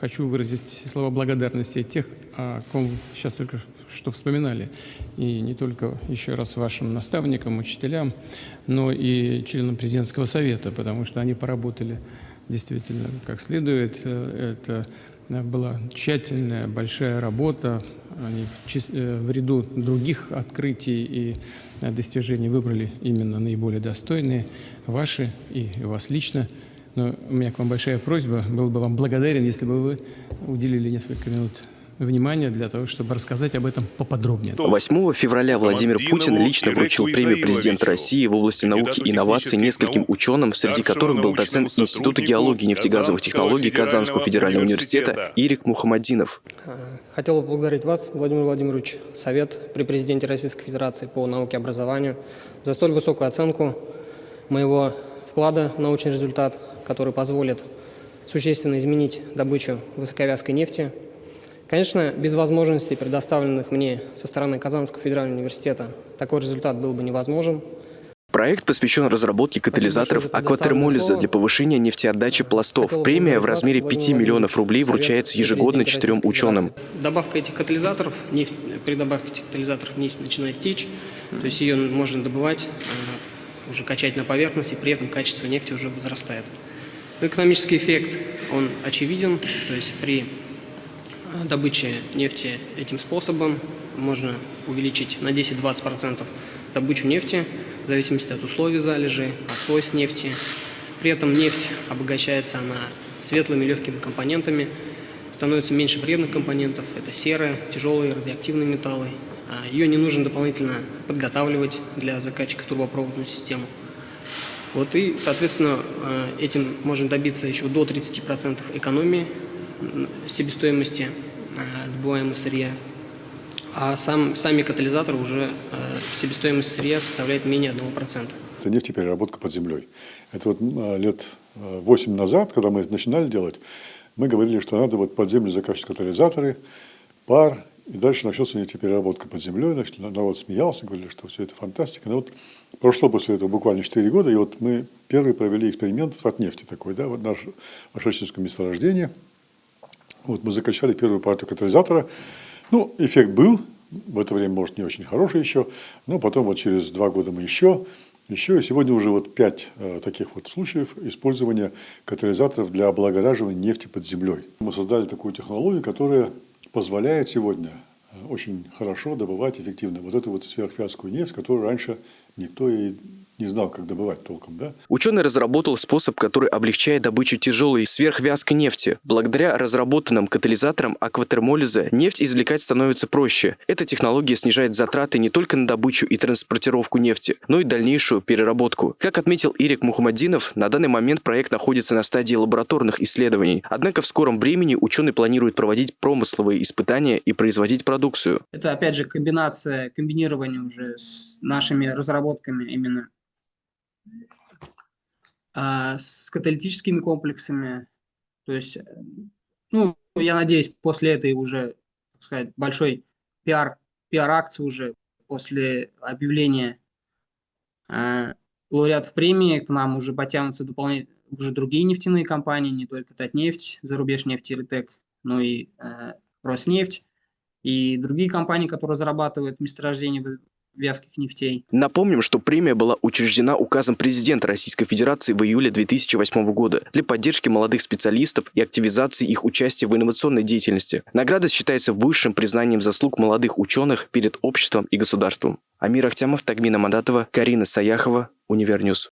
хочу выразить слова благодарности тех, о ком сейчас только что вспоминали. И не только еще раз вашим наставникам, учителям, но и членам президентского совета, потому что они поработали действительно как следует. Это была тщательная, большая работа. Они в, э, в ряду других открытий и достижений выбрали именно наиболее достойные, ваши и вас лично. Но у меня к вам большая просьба, был бы вам благодарен, если бы вы уделили несколько минут внимания для того, чтобы рассказать об этом поподробнее. 8 февраля Владимир Путин лично вручил премию президента России в области науки и инноваций нескольким ученым, среди которых был доцент Института геологии и нефтегазовых технологий Казанского федерального университета Ирик Мухаммадинов. Хотел бы поблагодарить вас, Владимир Владимирович, Совет при президенте Российской Федерации по науке и образованию за столь высокую оценку моего вклада в научный результат, который позволит существенно изменить добычу высоковязкой нефти Конечно, без возможностей, предоставленных мне со стороны Казанского федерального университета, такой результат был бы невозможен. Проект посвящен разработке катализаторов акватермолиза для повышения нефтеотдачи пластов. Премия в размере 5 миллионов рублей вручается ежегодно четырем ученым. Добавка этих катализаторов, нефть, при добавке этих катализаторов нефть начинает течь, то есть ее можно добывать, э, уже качать на поверхность, и при этом качество нефти уже возрастает. Экономический эффект, он очевиден, то есть при добычи нефти этим способом можно увеличить на 10-20% добычу нефти в зависимости от условий залежи, от свойств нефти. При этом нефть обогащается она светлыми легкими компонентами, становится меньше вредных компонентов, это серые, тяжелые радиоактивные металлы. А Ее не нужно дополнительно подготавливать для закачки в трубопроводную систему. Вот и, соответственно, э, этим можно добиться еще до 30% экономии себестоимости э, добываемого сырья. А сам, сами катализаторы уже э, себестоимость сырья составляет менее 1%. Это нефтепереработка под землей. Это вот э, лет 8 назад, когда мы начинали делать, мы говорили, что надо вот под землю закачивать катализаторы, пар, и дальше начнется нефтепереработка под землей. Значит, народ смеялся, говорили, что все это фантастика. Но вот прошло после этого буквально 4 года, и вот мы первый провели эксперимент от нефти такой, да, вот наше Ашечинское месторождение – вот мы закачали первую партию катализатора. Ну, эффект был, в это время, может, не очень хороший еще, но потом вот через два года мы еще, еще, и сегодня уже вот пять э, таких вот случаев использования катализаторов для облагораживания нефти под землей. Мы создали такую технологию, которая позволяет сегодня э, очень хорошо добывать эффективно вот эту вот сверхвязкую нефть, которую раньше никто и не знал, как добывать толком. Да? Ученый разработал способ, который облегчает добычу тяжелой сверхвязкой нефти. Благодаря разработанным катализаторам акватермолиза нефть извлекать становится проще. Эта технология снижает затраты не только на добычу и транспортировку нефти, но и дальнейшую переработку. Как отметил Ирик Мухаммадинов, на данный момент проект находится на стадии лабораторных исследований. Однако в скором времени ученый планирует проводить промысловые испытания и производить продукцию. Это опять же комбинация, комбинирование уже с нашими разработками именно а, с каталитическими комплексами. То есть, э, ну, я надеюсь, после этой уже, так сказать, большой пиар, пиар-акции уже, после объявления э, лауреатов премии, к нам уже потянутся дополнительно уже другие нефтяные компании, не только Татнефть, Зарубеж нефть Иртек, но и э, Роснефть и другие компании, которые зарабатывают месторождение вязких нефтей. Напомним, что премия была учреждена указом президента Российской Федерации в июле 2008 года для поддержки молодых специалистов и активизации их участия в инновационной деятельности. Награда считается высшим признанием заслуг молодых ученых перед обществом и государством. Амир Ахтямов, Тагмина Мандатова, Карина Саяхова, Univer News.